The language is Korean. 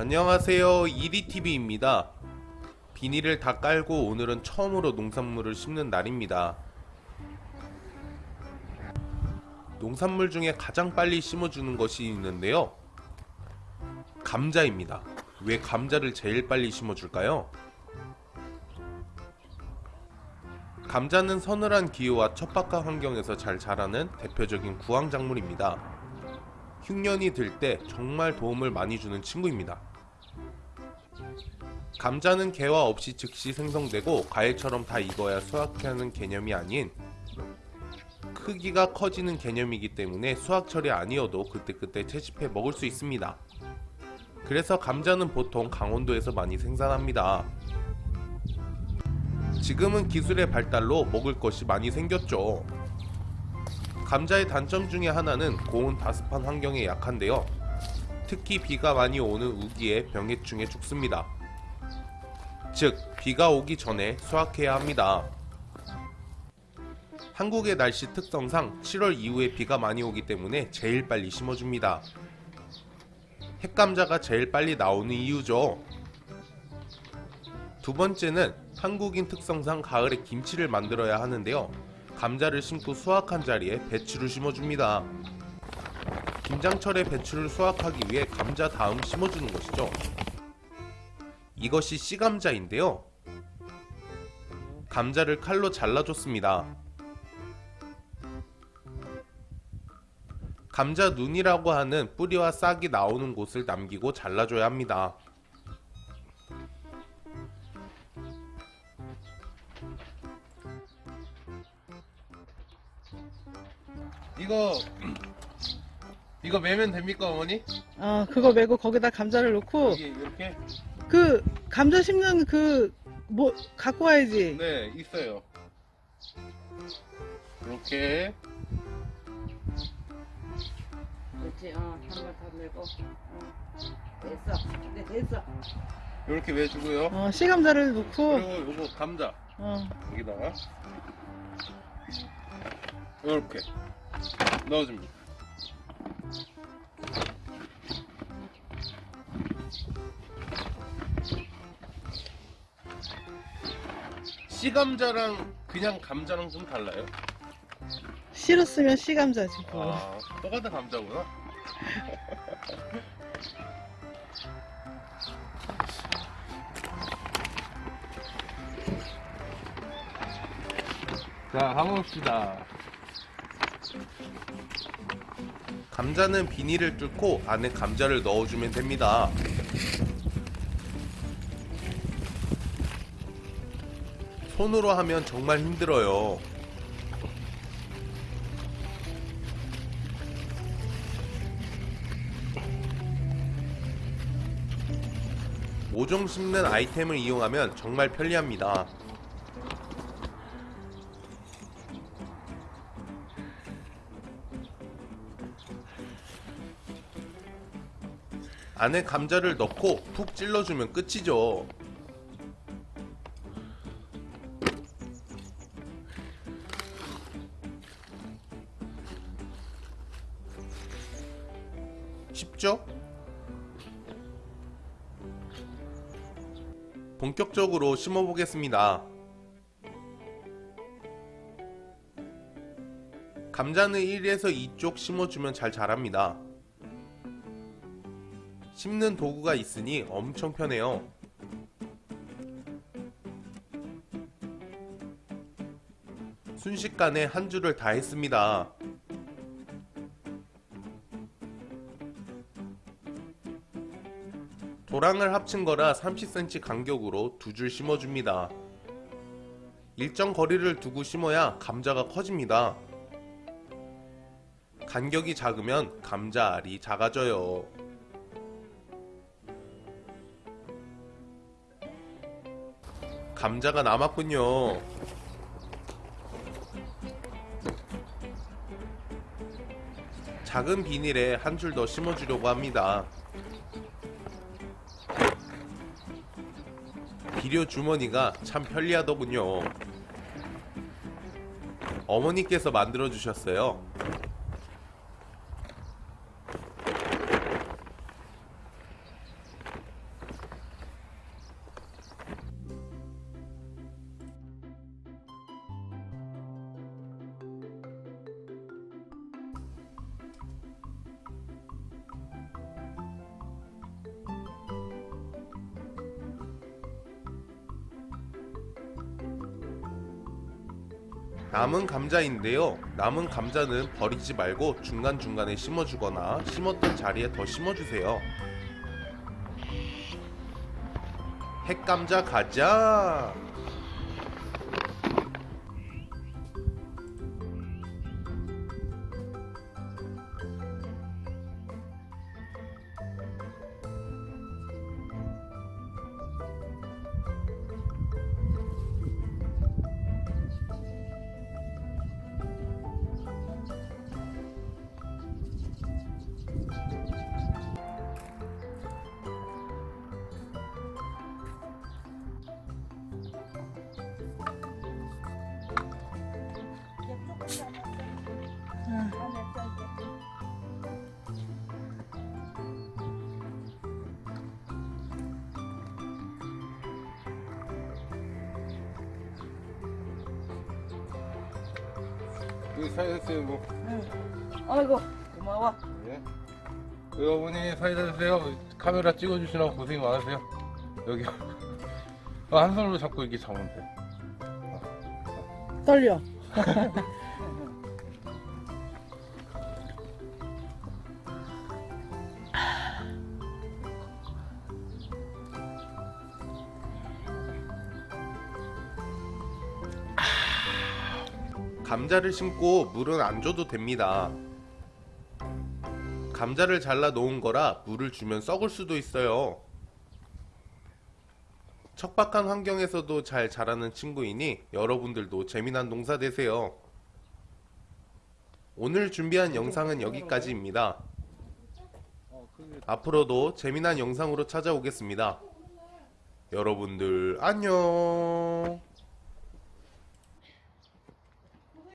안녕하세요. 이리TV입니다. 비닐을 다 깔고 오늘은 처음으로 농산물을 심는 날입니다. 농산물 중에 가장 빨리 심어주는 것이 있는데요. 감자입니다. 왜 감자를 제일 빨리 심어줄까요? 감자는 서늘한 기후와 척박한 환경에서 잘 자라는 대표적인 구황작물입니다. 흉년이 들 때 정말 도움을 많이 주는 친구입니다. 감자는 개화 없이 즉시 생성되고 과일처럼 다 익어야 수확하는 개념이 아닌 크기가 커지는 개념이기 때문에 수확 처리 아니어도 그때그때 채집해 먹을 수 있습니다. 그래서 감자는 보통 강원도에서 많이 생산합니다. 지금은 기술의 발달로 먹을 것이 많이 생겼죠. 감자의 단점 중에 하나는 고온 다습한 환경에 약한데요. 특히 비가 많이 오는 우기에 병해충에 죽습니다. 즉, 비가 오기 전에 수확해야 합니다. 한국의 날씨 특성상 7월 이후에 비가 많이 오기 때문에 제일 빨리 심어줍니다. 핵감자가 제일 빨리 나오는 이유죠. 두 번째는 한국인 특성상 가을에 김치를 만들어야 하는데요. 감자를 심고 수확한 자리에 배추를 심어줍니다. 김장철에 배추를 수확하기 위해 감자 다음 심어주는 것이죠. 이것이 씨감자인데요. 감자를 칼로 잘라줬습니다. 감자 눈이라고 하는 뿌리와 싹이 나오는 곳을 남기고 잘라줘야 합니다. 이거 이거 매면 됩니까 어머니? 어, 그거 메고 거기다 감자를 넣고 이렇게? 그 감자 심는 그 뭐 갖고 와야지. 네 있어요 이렇게 그렇지, 어, 한번 더 내고. 어. 됐어. 네, 됐어. 이렇게 매주고요 어, 씨감자를 넣고 그리고 요거 감자 어, 여기다가 이렇게 넣어줍니다 씨 감자랑 그냥 감자랑 좀 달라요? 싫었으면 씨 감자지 뭐. 아 똑같은 감자구나 자 가봅시다 감자는 비닐을 뚫고 안에 감자를 넣어주면 됩니다 손으로 하면 정말 힘들어요 모종 씹는 아이템을 이용하면 정말 편리합니다. 안에 감자를 넣고 푹 찔러주면 끝이죠. 쉽죠? 본격적으로 심어보겠습니다. 감자는 1에서 2쪽 심어주면 잘 자랍니다. 심는 도구가 있으니 엄청 편해요. 순식간에 한 줄을 다 했습니다. 도랑을 합친 거라 30cm 간격으로 두 줄 심어줍니다. 일정 거리를 두고 심어야 감자가 커집니다. 간격이 작으면 감자 알이 작아져요. 감자가 남았군요. 작은 비닐에 한 줄 더 심어주려고 합니다. 비료 주머니가 참 편리하더군요. 어머니께서 만들어 주셨어요. 남은 감자인데요. 남은 감자는 버리지 말고 중간중간에 심어주거나 심었던 자리에 더 심어주세요. 핵감자 가자! 여기 사이다 드세요, 뭐. 아이고 고마워. 예. 어머니 사이다 드세요. 카메라 찍어주시라고 고생이 많으세요. 여기. 아, 한 손으로 잡고 이렇게 잡으면 돼. 떨려. 감자를 심고 물은 안 줘도 됩니다. 감자를 잘라 놓은 거라 물을 주면 썩을 수도 있어요. 척박한 환경에서도 잘 자라는 친구이니 여러분들도 재미난 농사 되세요. 오늘 준비한 영상은 여기까지입니다. 앞으로도 재미난 영상으로 찾아오겠습니다. 여러분들 안녕.